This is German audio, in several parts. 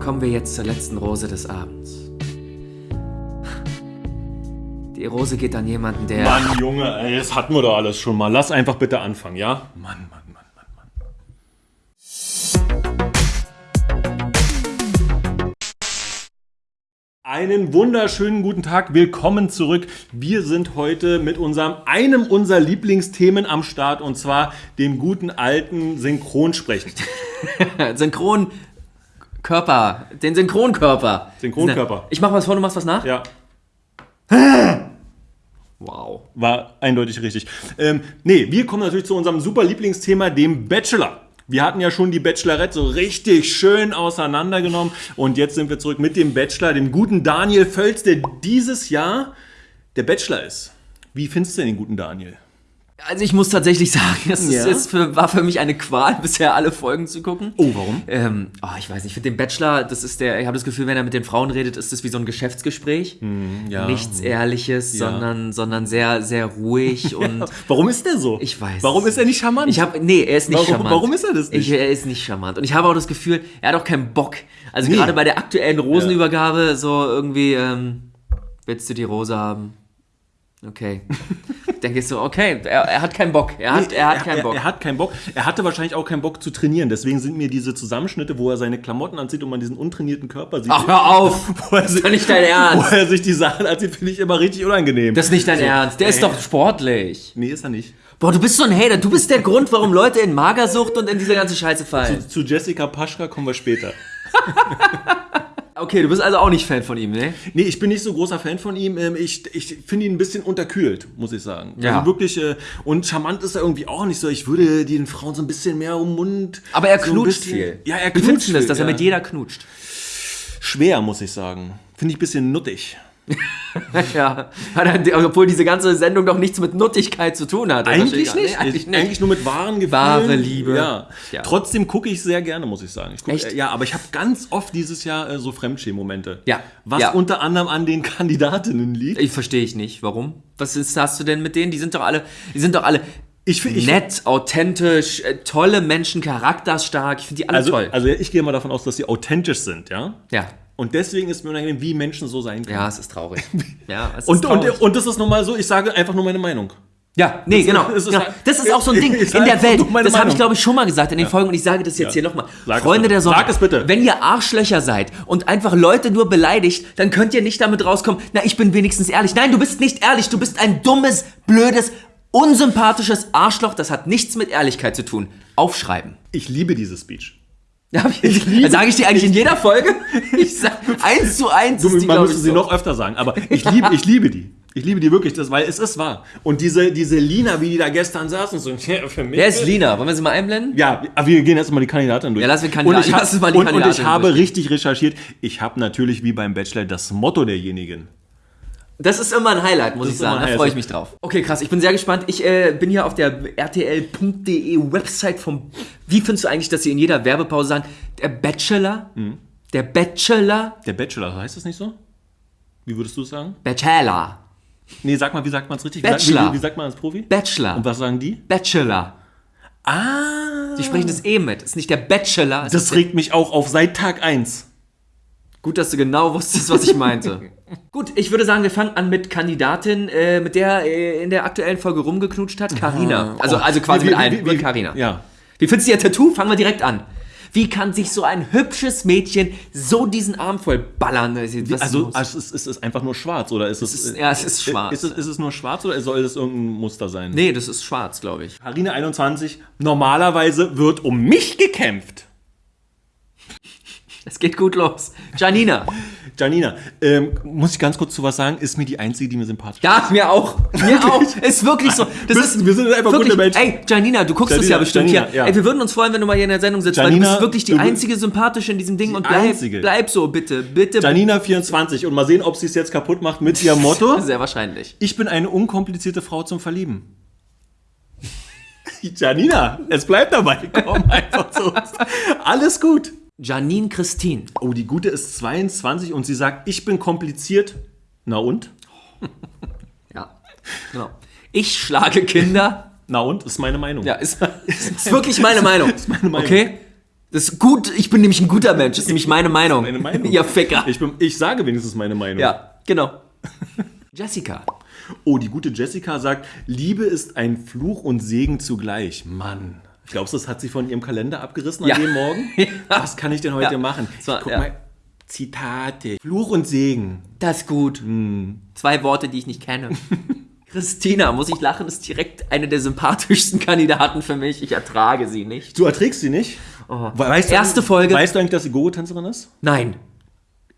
kommen wir jetzt zur letzten Rose des Abends. Die Rose geht an jemanden, der. Mann, Junge, ey, das hatten wir doch alles schon mal. Lass einfach bitte anfangen, ja? Mann, Mann, Mann, Mann, Mann. Einen wunderschönen guten Tag, willkommen zurück. Wir sind heute mit unserem einem unserer Lieblingsthemen am Start und zwar dem guten alten Synchronsprechen. Synchronkörper. Den Synchronkörper. Synchronkörper. Ich mach was vor, du machst was nach? Ja, Wow. war eindeutig richtig. Ähm, nee, wir kommen natürlich zu unserem super Lieblingsthema, dem Bachelor. Wir hatten ja schon die Bachelorette so richtig schön auseinandergenommen und jetzt sind wir zurück mit dem Bachelor, dem guten Daniel Völz, der dieses Jahr der Bachelor ist. Wie findest du denn den guten Daniel? Also ich muss tatsächlich sagen, es ist, Ja? es für, war für mich eine Qual, bisher alle Folgen zu gucken. Oh, warum? Ähm, oh, ich weiß nicht, ich finde den Bachelor, das ist der, ich habe das Gefühl, wenn er mit den Frauen redet, ist das wie so ein Geschäftsgespräch. ja. Nichts Ehrliches, Ja. sondern, sondern sehr, sehr ruhig und Warum ist der so? Ich weiß. Warum ist er nicht charmant? ich habe, nee, er ist nicht Warum- charmant. warum ist er das nicht? Ich, er ist nicht charmant. Und ich habe auch das Gefühl, er hat auch keinen Bock. Also Nee. gerade bei der aktuellen Rosenübergabe, so irgendwie, ähm, willst du die Rose haben? Okay. Denke ich so, okay, er, er hat keinen Bock. Er hat, er hat keinen er, Bock. Er hat keinen Bock. Er hatte wahrscheinlich auch keinen Bock zu trainieren. Deswegen sind mir diese Zusammenschnitte, wo er seine Klamotten anzieht und man diesen untrainierten Körper sieht. Ach, hör auf! wo er Das ist doch nicht dein wo Ernst. er sich die Sachen anzieht, finde ich immer richtig unangenehm. Das ist nicht dein Ernst. Der ist doch sportlich. nee, ist er nicht. Boah, du bist so ein Hater. Du bist der Grund, warum Leute in Magersucht und in diese ganze Scheiße fallen. Zu Jessica Paschka kommen wir später. Okay, du bist also auch nicht Fan von ihm, ne? Nee, ich bin nicht so großer Fan von ihm. Ähm, Ich, ich finde ihn ein bisschen unterkühlt, muss ich sagen. Ja. Also wirklich, äh, und charmant ist er irgendwie auch nicht so. Ich würde den Frauen so ein bisschen mehr um den Mund. Aber er so knutscht bisschen- viel. Ja, er Wie knutscht findest du das, dass er ja. mit jeder knutscht? Schwer, muss ich sagen. Finde ich ein bisschen nuttig. Ja, obwohl diese ganze Sendung doch nichts mit Nuttigkeit zu tun hat. Eigentlich Nee, nicht. eigentlich nicht. Eigentlich nur mit wahren Gefühlen. Wahre Liebe. Ja. Ja. Trotzdem gucke ich sehr gerne, muss ich sagen. Ich guck, Echt? äh, Ja, aber ich habe ganz oft dieses Jahr äh, so Fremdschämen-Momente. Ja. Was Ja. unter anderem an den Kandidatinnen liegt. Ich verstehe ich nicht. Warum? Was ist, hast du denn mit denen? Die sind doch alle, die sind doch alle Ich find- ich- nett, authentisch, äh, tolle Menschen, charakterstark. Ich finde die alle Also, toll. also ich gehe mal davon aus, dass sie authentisch sind, ja? ja. Und deswegen ist mir unangenehm, wie Menschen so sein können. Ja, es ist traurig. Ja, es ist Und, traurig. und, und das ist nun mal so, ich sage einfach nur meine Meinung. Ja, nee, Das genau. ist- genau. Das ist auch so ein Ding in der Welt. Das habe ich, glaube ich, schon mal gesagt in den Folgen und ich sage das jetzt Ja. hier nochmal. Freunde der Sonne, Sag es bitte. wenn ihr Arschlöcher seid und einfach Leute nur beleidigt, dann könnt ihr nicht damit rauskommen, na, ich bin wenigstens ehrlich. Nein, du bist nicht ehrlich. Du bist ein dummes, blödes, unsympathisches Arschloch. Das hat nichts mit Ehrlichkeit zu tun. Aufschreiben. Ich liebe diese Speech. Ja, ich sage ich dir eigentlich in jeder Folge. Ich sag eins zu eins. Du, ist die, man müsste sie so. noch öfter sagen, aber ich liebe, ich liebe die. Ich liebe die wirklich, das, weil es ist wahr. Und diese, diese Lina, wie die da gestern saß und so, für mich. Wer ist Lina? Wollen wir sie mal einblenden? Ja, aber wir gehen jetzt mal die Kandidatin durch. Ja, lass wir Kandidaten- und ich, hab- lass mal die und, und ich Kandidatin habe durchgehen. richtig recherchiert. Ich habe natürlich wie beim Bachelor das Motto derjenigen. Das ist immer ein Highlight, muss Das ich sagen. Da freue ich mich drauf. Okay, krass. Ich bin sehr gespannt. Ich äh, bin hier auf der rtl.de Website vom. Wie findest du eigentlich, dass sie in jeder Werbepause sagen, der Bachelor? Mhm. Der Bachelor? Der Bachelor, heißt das nicht so? Wie würdest du es sagen? Bachelor. Nee, sag mal, wie sagt man es richtig? Bachelor. Wie, wie, wie sagt man als Profi? Bachelor. Und was sagen die? Bachelor. Ah. Die sprechen das eh mit. Ist nicht der Bachelor. Das regt mich auch auf seit Tag 1. Gut, dass du genau wusstest, was ich meinte. Gut, ich würde sagen, wir fangen an mit Kandidatin, äh, mit der äh, in der aktuellen Folge rumgeknutscht hat, Carina. Also, also quasi Wie- mit allen, mit Carina. Ja. Wie findest du ihr Tattoo? Fangen wir direkt an. Wie kann sich so ein hübsches Mädchen so diesen Arm voll ballern? Was Also, also ist, ist es einfach nur schwarz oder ist es. ist- ja, es ist schwarz. Ist es, ist es nur schwarz oder soll das irgendein Muster sein? nee, das ist schwarz, glaube ich. Harina 21, normalerweise wird um mich gekämpft. Es geht gut los. Janina. Janina, ähm, muss ich ganz kurz zu was sagen, ist mir die einzige, die mir sympathisch ist. Ja, mir auch. Mir auch. Ist wirklich so. Das Wir- ist wir sind einfach wirklich, gute Menschen. Ey, Janina, du guckst es Janina, ja bestimmt Janina, hier. ja. Ey, wir würden uns freuen, wenn du mal hier in der Sendung sitzt, weil du Janina, bist wirklich die einzige sympathische in diesem Ding und bleib, einzige. bleib so, bitte. Bitte. Janina 24 und mal sehen, ob sie es jetzt kaputt macht mit ihrem Motto. Sehr wahrscheinlich. Ich bin eine unkomplizierte Frau zum Verlieben. Janina, es bleibt dabei. Komm einfach zu uns. Alles gut. Janine Christine. Oh, die gute ist 22 und sie sagt, ich bin kompliziert. Na und? Ja. Genau. Ich schlage Kinder. Na und? Ist meine Meinung. Ja, ist, ist wirklich meine Meinung. Ist meine Meinung. Okay? Das ist gut, ich bin nämlich ein guter Mensch, das ist nämlich meine Meinung. Meine Meinung. Ja, Ficker. Ich, bin, ich sage wenigstens meine Meinung. Ja, genau. Jessica. Oh, die gute Jessica sagt, Liebe ist ein Fluch und Segen zugleich. Mann. Glaubst du, das hat sie von ihrem Kalender abgerissen Ja. an dem Morgen? Ja. Was kann ich denn heute Ja. machen? War- Guck mal. Zitate. Fluch und Segen. Das ist gut. Zwei Worte, die ich nicht kenne. Christina, muss ich lachen, ist direkt eine der sympathischsten Kandidaten für mich. Ich ertrage sie nicht. Du erträgst sie nicht? Weißt du, Oh. Erste Folge. Weißt du eigentlich, dass sie Gogo-Tänzerin ist? Nein.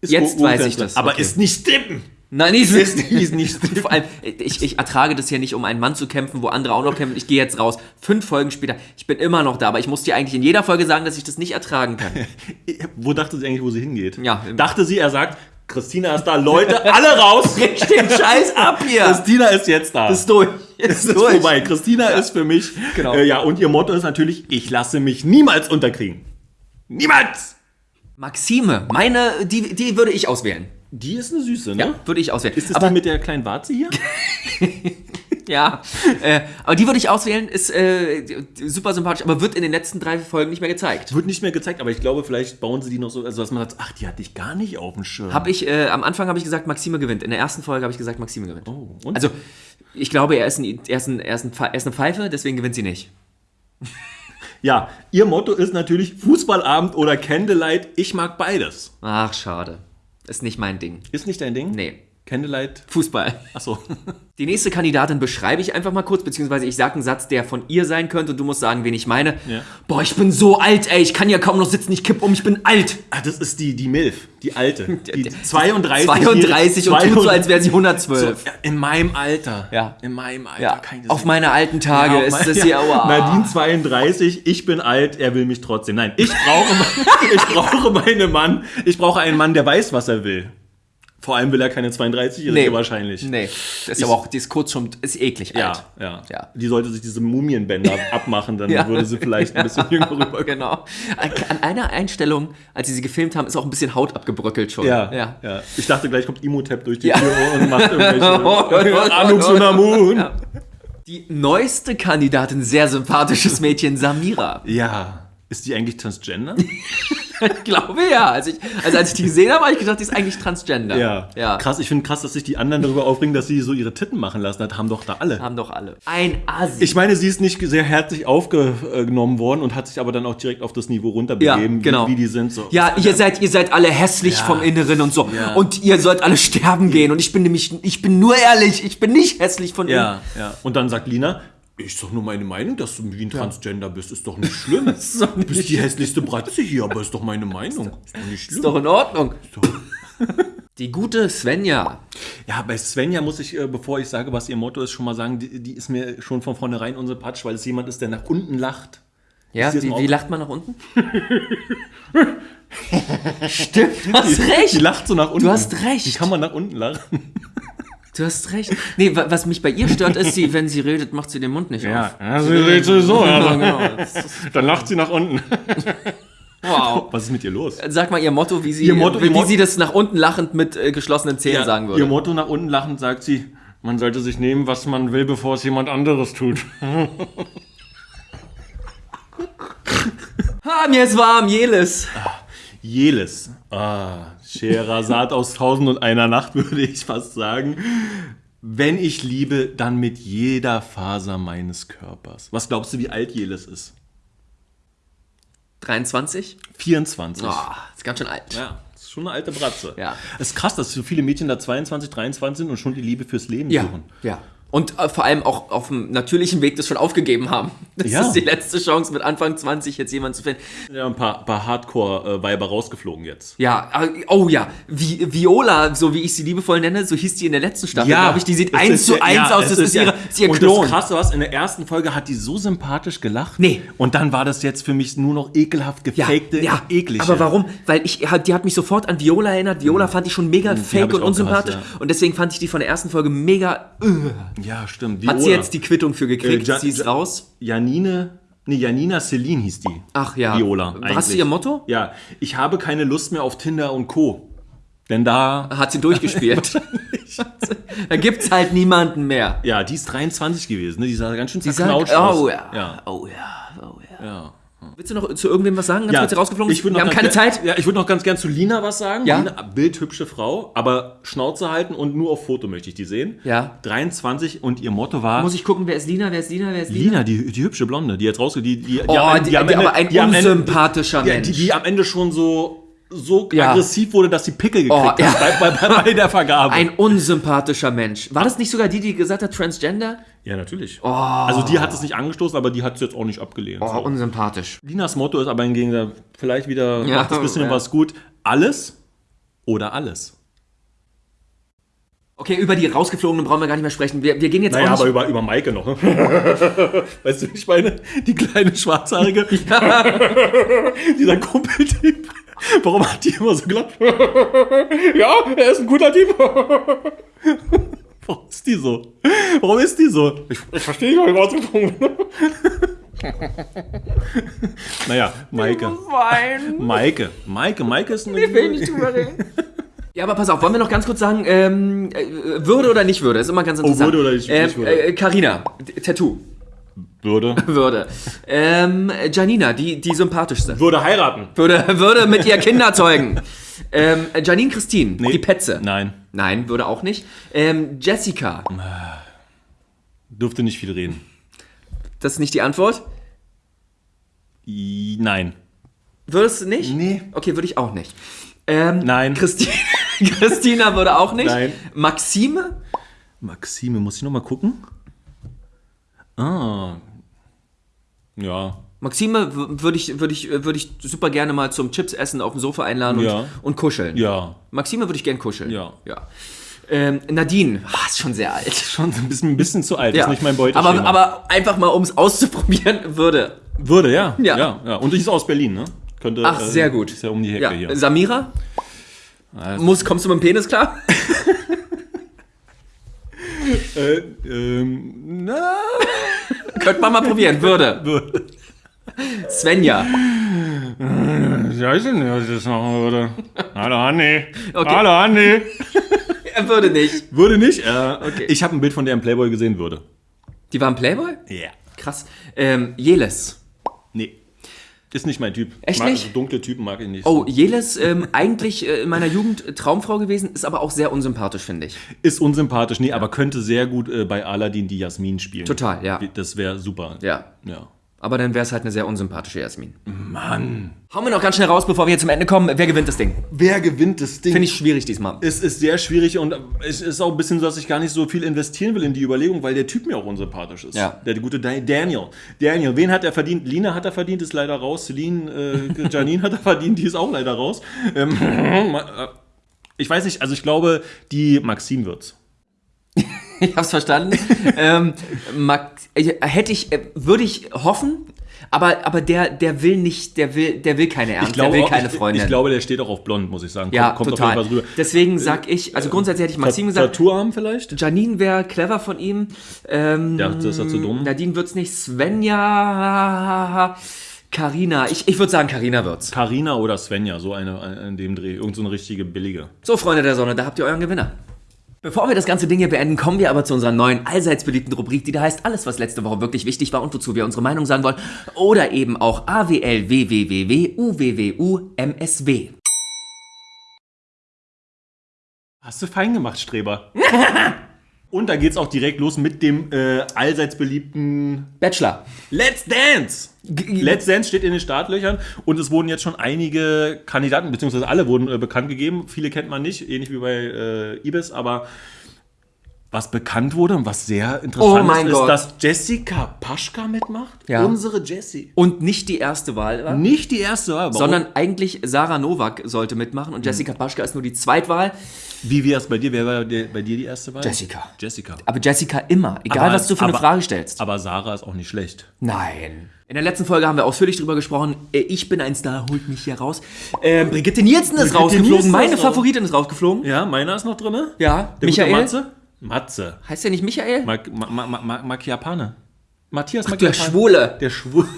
ist Jetzt weiß ich das, Aber okay. ist nicht Stippen. Nein, ist, Ist- die ist nicht- Vor allem, ich, ich ertrage das ja nicht, um einen Mann zu kämpfen, wo andere auch noch kämpfen. Ich gehe jetzt raus. Fünf Folgen später. Ich bin immer noch da, aber ich muss dir eigentlich in jeder Folge sagen, dass ich das nicht ertragen kann. Wo dachte sie eigentlich, wo sie hingeht? Ja. Dachte sie, er sagt, Christina ist da, Leute, alle raus! Richt den Scheiß ab hier! Christina ist jetzt da. Ist durch. Es ist vorbei. Christina ist für mich. Genau. Äh, ja, und ihr Motto ist natürlich: Ich lasse mich niemals unterkriegen. Niemals! Maxime, meine, die, die würde ich auswählen. Die ist eine Süße, ne? Ja, würde ich auswählen. Ist das aber die mit der kleinen Warze hier? Ja, äh, aber die würde ich auswählen, ist äh, super sympathisch, aber wird in den letzten drei Folgen nicht mehr gezeigt. Wird nicht mehr gezeigt, aber ich glaube, vielleicht bauen sie die noch so, also dass man sagt, ach, die hatte ich gar nicht auf dem Schirm. Hab ich, äh, am Anfang habe ich gesagt, Maxime gewinnt. In der ersten Folge habe ich gesagt, Maxime gewinnt. Oh, und? Also, ich glaube, er ist, ein, er, ist ein, er, ist ein, er ist eine Pfeife, deswegen gewinnt sie nicht. ja, ihr Motto ist natürlich Fußballabend oder Candlelight. Ich mag beides. Ach, schade. Ist nicht mein Ding. Ist nicht dein Ding? Nee. Candlelight. Fußball. Achso. Die nächste Kandidatin beschreibe ich einfach mal kurz, beziehungsweise ich sage einen Satz, der von ihr sein könnte und du musst sagen, wen ich meine. Ja. Boah, ich bin so alt, ey, ich kann ja kaum noch sitzen, ich kipp um, ich bin alt. Ah, das ist die, die Milf, die alte. Die 32. 32 und tut so, als wäre sie so, 112. ja, In meinem Alter. Ja. In meinem Alter. Ja, auf meine alten Tage Ja, ist mein- das hier, ja. aua. Nadine 32, ich bin alt, er will mich trotzdem. Nein, ich brauche, ich brauche meinen Mann. Ich brauche einen Mann, der weiß, was er will. Vor allem will er keine 32-Jährige wahrscheinlich. Nee, das ist aber auch, die ist kurz schon, ist eklig Ja, alt. ja, Ja. Die sollte sich diese Mumienbänder abmachen, dann Ja. würde sie vielleicht ein bisschen jünger rüberkommen. Genau. An einer Einstellung, als sie sie gefilmt haben, ist auch ein bisschen Haut abgebröckelt schon. Ja, ja. ja. Ich dachte, gleich kommt Imhotep durch die Ja. Tür und macht irgendwelche Anuk oh, Sunamun. Ja. Die neueste Kandidatin, sehr sympathisches Mädchen, Samira. Ja. Ist die eigentlich Transgender? Ich glaube ja. Also, ich, also als ich die gesehen habe, habe ich gedacht, die ist eigentlich Transgender. Ja. ja. Krass, ich finde krass, dass sich die anderen darüber aufregen, dass sie so ihre Titten machen lassen. Das haben doch da alle. Haben doch alle. Ein Asi. Ich meine, sie ist nicht sehr herzlich aufgenommen worden und hat sich aber dann auch direkt auf das Niveau runterbegeben, Ja, genau. wie, wie die sind. So. ja, ihr seid, ihr seid alle hässlich Ja. vom Inneren und so. Ja. Und ihr sollt alle sterben gehen. Und ich bin nämlich, ich bin nur ehrlich, ich bin nicht hässlich von innen. ja, ja. Und dann sagt Lina, ich sag nur meine Meinung, dass du wie ein Transgender bist, ist doch nicht schlimm. ist doch nicht du bist die hässlichste Bratze hier, aber ist doch meine Meinung. Ist doch nicht schlimm. Ist doch in Ordnung. Die gute Svenja. Ja, bei Svenja muss ich, äh, bevor ich sage, was ihr Motto ist, schon mal sagen, die, die ist mir schon von vornherein unsympathisch, weil es jemand ist, der nach unten lacht. Ja, wie, wie lacht man nach unten? Stimmt, du hast recht. Die lacht so nach unten. Du hast recht. Wie kann man nach unten lachen? Du hast recht. Nee, wa- was mich bei ihr stört, ist, sie, wenn sie redet, macht sie den Mund nicht auf. also sie sowieso. Ja, genau. Das ist- Dann lacht sie nach unten. Wow. Was ist mit ihr los? Sag mal ihr Motto, wie sie, Ihr Motto- wie, Motto- sie das nach unten lachend mit äh, geschlossenen Zähnen sagen würde. Ihr Motto nach unten lachend sagt sie, man sollte sich nehmen, was man will, bevor es jemand anderes tut. Ha, mir ist warm, Jelis. Jeles. Ah, Scheherazad aus Tausend und einer Nacht, würde ich fast sagen. Wenn ich liebe, dann mit jeder Faser meines Körpers. Was glaubst du, wie alt Jeles ist? 23? 24. Oh, ist ganz schön alt. Ja, das ist schon eine alte Bratze. Ja. Es ist krass, dass so viele Mädchen da 22, 23 sind und schon die Liebe fürs Leben Ja, suchen. ja. Und äh, vor allem auch auf dem natürlichen Weg das schon aufgegeben haben. Das Ja. ist die letzte Chance, mit Anfang 20 jetzt jemanden zu finden. Ja, ein paar, paar Hardcore-Weiber rausgeflogen jetzt. Ja, äh, oh ja, Vi Viola, so wie ich sie liebevoll nenne, so hieß die in der letzten Staffel, glaube ich, die sieht eins ist zu ja- eins ja, aus, das ist, ja- ihre, ist ihr und Klon. das Krasse was, in der ersten Folge hat die so sympathisch gelacht. Nee. Und dann war das jetzt für mich nur noch ekelhaft ja, gefakte, ja, eklige. aber warum? Weil ich, die hat mich sofort an Viola erinnert. Viola fand ich schon mega hab fake ich und unsympathisch. gehasst, ja. Und deswegen fand ich die von der ersten Folge mega. Äh. Ja, stimmt. Hat sie Viola. jetzt die Quittung für gekriegt? Äh, Ja- sie ist raus? Janine, nee, Janina Celine hieß die. Ach ja. Viola. Hast du ihr Motto? Ja, ich habe keine Lust mehr auf Tinder und Co. Denn da, Hat sie durchgespielt. da gibt's halt niemanden mehr. ja, die ist 23 gewesen, ne? Die sah ganz schön Die zerknautscht aus. oh ja, Ja, oh ja, oh ja. ja. Willst du noch zu irgendwem was sagen, ganz kurz rausgeflogen? ich Wir haben keine gern- Zeit. Ja, ich würde noch ganz gern zu Lina was sagen. Ja. Lina, bildhübsche Frau, aber Schnauze halten und nur auf Foto möchte ich die sehen. Ja. 23 und ihr Motto war Muss ich gucken, wer ist Lina, wer ist Lina, wer ist Lina? Lina, die, die hübsche Blonde, die jetzt rausgeht, die, die, die, Oh, am- die, am die, Ende- aber ein die am Ende- unsympathischer die, Mensch. die, die am Ende schon so, so Ja. aggressiv wurde, dass sie Pickel gekriegt Oh, hat ja. bei, bei, bei, der Vergabe. ein unsympathischer Mensch. War das nicht sogar die, die gesagt hat, Transgender? ja, natürlich. Also die hat es nicht angestoßen, aber die hat es jetzt auch nicht abgelehnt. Oh, so. unsympathisch. Linas Motto ist aber hingegen vielleicht wieder, Ja, macht das bisschen ja. was gut. Alles oder alles. Okay, über die rausgeflogenen brauchen wir gar nicht mehr sprechen. Wir, wir gehen jetzt Naja, aber über, über Maike noch. ne? weißt du, wie ich meine? Die kleine Schwarzhaarige. Dieser Kumpeltyp. Warum hat die immer so gelacht? ja, er ist ein guter Typ. Warum ist die so? Warum ist die so? Ich, ich verstehe nicht, warum ich rausgeflogen bin. naja, Maike. Wein. Maike. Maike. Maike ist eine. Ich will nicht drüber reden. Ja, aber pass auf, wollen wir noch ganz kurz sagen, ähm, äh, Würde oder nicht Würde? Ist immer ganz interessant. Oh, Würde oder nicht- ähm, nicht Würde. Äh, Carina, D- Tattoo, Würde. Würde. Ähm, Janina, die, die sympathischste. Würde heiraten. Würde, würde mit ihr Kinder zeugen. Ähm, Janine Christine, die Petze. Nein. Nein, würde auch nicht. Ähm, Jessica, Dürfte nicht viel reden. das ist nicht die Antwort. Nein. Würdest du nicht? Nee. Okay, würde ich auch nicht. Ähm, Nein. Christine, Christina würde auch nicht. Nein. Maxime? Maxime, muss ich noch mal gucken? Ah. Ja. Maxime würde ich, würde ich, würde ich super gerne mal zum Chips essen auf dem Sofa einladen und, Ja. und kuscheln. Ja. Maxime würde ich gern kuscheln. Ja. ja. Ähm, Nadine, ah, ist schon sehr alt. Schon ein bisschen, ein bisschen zu alt. Ja. Ist nicht mein Beuteschema. aber, aber einfach mal, um es auszuprobieren, würde. Würde, ja. Ja. ja. ja. Und ich ist aus Berlin, ne? Könnte, Ach, äh, sehr gut. Ist ja um die Hecke Ja. hier. Samira? Muss, kommst du mit dem Penis klar? Äh, ähm, na, Könnte man mal probieren. Würde. Svenja. Ich weiß nicht, was ich das machen würde. Hallo, Hanni. Okay. Hallo, Hanni. Er würde nicht. Würde nicht. Äh, Ich habe ein Bild von der im Playboy gesehen, würde. Die war ein Playboy? Ja. Krass. Ähm, Jeles. Nee. Ist nicht mein Typ. Echt mag, nicht? Also dunkle Typen mag ich nicht. Oh, Jeles, ähm, eigentlich äh, in meiner Jugend äh, Traumfrau gewesen, ist aber auch sehr unsympathisch, finde ich. Ist unsympathisch, nee, aber könnte sehr gut äh, bei Aladdin die Jasmin spielen. Total, ja. Das wäre super. Ja. Ja. Aber dann wäre es halt eine sehr unsympathische Jasmin. Mann. Hauen wir noch ganz schnell raus, bevor wir hier zum Ende kommen. Wer gewinnt das Ding? Wer gewinnt das Ding? Finde ich schwierig diesmal. es ist sehr schwierig und es ist auch ein bisschen so, dass ich gar nicht so viel investieren will in die Überlegung, weil der Typ mir auch unsympathisch ist. Ja. Der gute Da- Daniel. Daniel, wen hat er verdient? Lina hat er verdient, ist leider raus. Celine, äh, Janine hat er verdient, die ist auch leider raus. Ähm, äh, ich weiß nicht, also ich glaube, die Maxim wird's. Ich hab's verstanden. ähm, äh, hätte ich, äh, würde ich hoffen, aber, aber der, der will nicht, der will, der will keine Ernst, der will keine ich, Freundin. Ich glaube, der steht auch auf blond, muss ich sagen. ja, kommt, total. auf jeden Fall rüber. Deswegen sag ich, also grundsätzlich hätte ich Maxim gesagt, Tattoo haben vielleicht? Janine wäre clever von ihm. Ähm, Ja, das ist ja zu dumm. Nadine wird's nicht. Svenja. Karina. Ich, ich würde sagen, Karina wird's. Carina oder Svenja, so eine, eine in dem Dreh. Irgend so eine richtige billige. So, Freunde der Sonne, da habt ihr euren Gewinner. Bevor wir das ganze Ding hier beenden, kommen wir aber zu unserer neuen, allseits beliebten Rubrik, die da heißt alles, was letzte Woche wirklich wichtig war und wozu wir unsere Meinung sagen wollen. Oder eben auch AWL, WWWW, UWWU, MSW. Hast du fein gemacht, Streber. Und da geht's auch direkt los mit dem äh, allseits beliebten Bachelor. Let's Dance. Let's Dance steht in den Startlöchern und es wurden jetzt schon einige Kandidaten, beziehungsweise alle wurden äh, bekannt gegeben. Viele kennt man nicht, ähnlich wie bei äh, Ibis, aber was bekannt wurde und was sehr interessant Oh ist, Gott. ist, dass Jessica Paschka mitmacht. Ja. Unsere Jessie. Und nicht die erste Wahl war. Nicht die erste Wahl, warum? Sondern eigentlich Sarah Novak sollte mitmachen und Jessica Paschka ist nur die Zweitwahl. Wie wäre es bei dir? Wer war der, bei dir die erste Wahl? Jessica. Jessica. Aber Jessica immer, egal Aber- was du für eine aber- Frage stellst. Aber Sarah ist auch nicht schlecht. Nein. In der letzten Folge haben wir ausführlich drüber gesprochen. Äh, Ich bin ein Star, holt mich hier raus. Ähm, Brigitte Nielsen ist Brigitte rausgeflogen. Nielsen Meine ist. Favoritin ist rausgeflogen. Ja, meiner ist noch drin. Ja, Der Michael. Matze? Matze. Heißt der nicht Michael? Ma Ma Ma Ma. Matthias Der Macchiapane. Schwule. Der Schwule.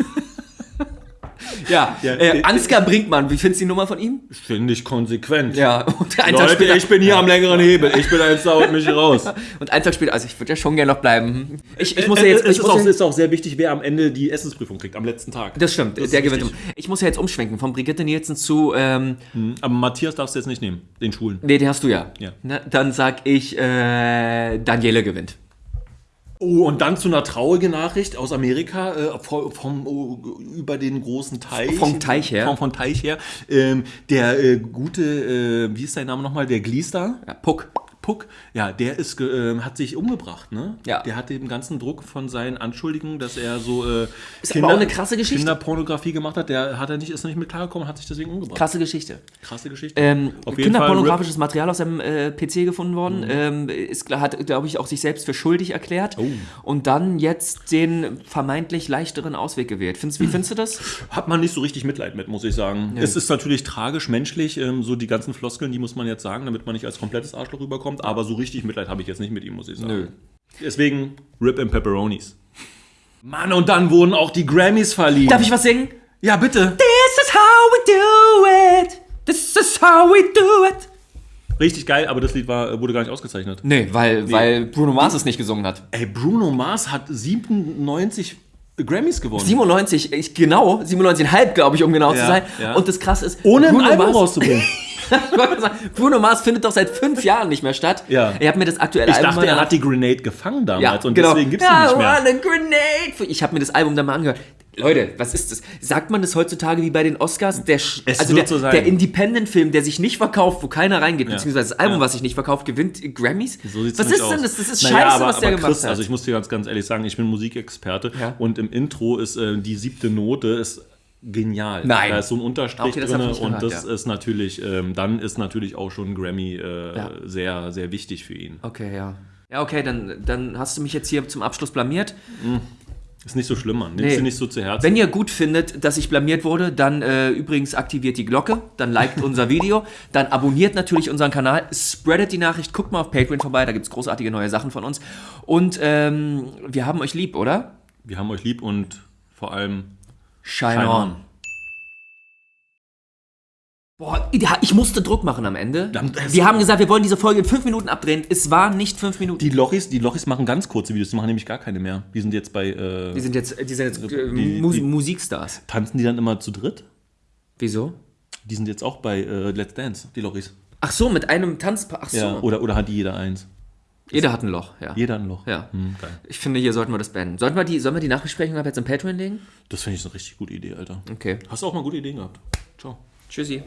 Ja, Ja, äh, äh, Ansgar Brinkmann, wie findest du die Nummer von ihm? Finde ich konsequent. Ja, und Tag Leute, später, ich bin hier am längeren Hebel. Ich bin eins da und mich raus. und einen Tag später, also ich würde ja schon gerne noch bleiben. Ich, ich muss ja Äh, jetzt, es ich ist muss auch, ja, ist auch sehr wichtig, wer am Ende die Essensprüfung kriegt, am letzten Tag. das stimmt, ist der gewinnt. Ich muss ja jetzt umschwenken, von Brigitte Nielsen zu, ähm, Aber Matthias darfst du jetzt nicht nehmen, den Schwulen. nee, den hast du ja. Ja. Na, dann sag ich, äh, Daniele gewinnt. Oh, und dann zu einer traurigen Nachricht aus Amerika, äh, vom, vom, oh, über den großen Teich. Vom Teich her. Vom, vom Teich her. Ähm, der äh, gute, äh, wie ist sein Name nochmal? Der Gliester? Ja, Puck. Puck, ja, der ist, ähm, hat sich umgebracht, ne? Ja. Der hat den ganzen Druck von seinen Anschuldigungen, dass er so äh, Ist aber auch eine krasse Geschichte. Kinderpornografie gemacht hat. Der hat er nicht, ist nicht mit klargekommen, hat sich deswegen umgebracht. Krasse Geschichte. Krasse Geschichte. Ähm, kinderpornografisches Material aus seinem äh, PC gefunden worden. Ähm, ist, hat, glaube ich, auch sich selbst für schuldig erklärt. Oh. Und dann jetzt den vermeintlich leichteren Ausweg gewählt. Findest, wie findest du das? Hat man nicht so richtig Mitleid mit, muss ich sagen. Es ist natürlich tragisch, menschlich, ähm, so die ganzen Floskeln, die muss man jetzt sagen, damit man nicht als komplettes Arschloch rüberkommt. Aber so richtig Mitleid habe ich jetzt nicht mit ihm, muss ich sagen. Nö. Deswegen Rip and Pepperonis. Mann, und dann wurden auch die Grammys verliehen. Darf ich was singen? Ja, bitte. This is how we do it. This is how we do it. Richtig geil, aber das Lied war, wurde gar nicht ausgezeichnet. Nee, weil, weil Bruno Mars es nicht gesungen hat. Ey, Bruno Mars hat 97 Grammys gewonnen. 97, ich, genau, 97,5 glaube ich, um genau zu Ja, sein. ja. Und das krasse ist, Ohne ein Bruno Album Mars- rauszubringen. Ich Bruno Mars findet doch seit fünf Jahren nicht mehr statt. Ja. Er hat mir das aktuelle Ich Album dachte, er hat die Grenade gefangen damals ja, und genau. deswegen gibt es ja, die nicht mehr. want a grenade. Ich habe mir das Album dann mal angehört. Leute, was ist das? Sagt man das heutzutage wie bei den Oscars? Der, Es also der, so der Independent-Film, der sich nicht verkauft, wo keiner reingeht, Ja. beziehungsweise das Album, Ja. was sich nicht verkauft, gewinnt Grammys? So was ist denn aus. das? Das ist Naja, scheiße, aber, was der aber gemacht Chris, hat. Also ich muss dir ganz, ganz ehrlich sagen, ich bin Musikexperte Ja. und im Intro ist äh, die siebte Note ist genial. Nein. Da ist so ein Unterstrich Okay, drin und gehört, das ja. ist natürlich, ähm, dann ist natürlich auch schon ein Grammy äh, Ja. sehr, sehr wichtig für ihn. okay, ja. Ja, okay, dann, dann hast du mich jetzt hier zum Abschluss blamiert. Ist nicht so schlimm, Mann. Nimmst Nee. du nicht so zu Herzen. Wenn ihr gut findet, dass ich blamiert wurde, dann äh, übrigens aktiviert die Glocke, dann liked unser Video, dann abonniert natürlich unseren Kanal, spreadet die Nachricht, guckt mal auf Patreon vorbei, da gibt es großartige neue Sachen von uns. Und ähm, wir haben euch lieb, oder? Wir haben euch lieb und vor allem Shine, Shine on. on. Boah, ich musste Druck machen am Ende. Dann- Wir haben gesagt, wir wollen diese Folge in fünf Minuten abdrehen. Es waren nicht fünf Minuten. Die Lochis, die Lochis machen ganz kurze Videos, die machen nämlich gar keine mehr. Die sind jetzt bei. Äh, Die sind jetzt, die sind jetzt äh, Die- Mu die- Musikstars. tanzen die dann immer zu dritt? Wieso? Die sind jetzt auch bei äh, Let's Dance, die Lochis. Ach so, mit einem Tanzpaar. Ach so. Ja. Oder, oder hat die jeder eins? Jeder hat ein Loch, ja. Jeder ein Loch. Ja. Hm. Ich finde, hier sollten wir das beenden. Sollten wir die, sollen wir die Nachbesprechung ab jetzt im Patreon legen? Das finde ich eine richtig gute Idee, Alter. Okay. Hast du auch mal gute Ideen gehabt? Ciao. Tschüssi.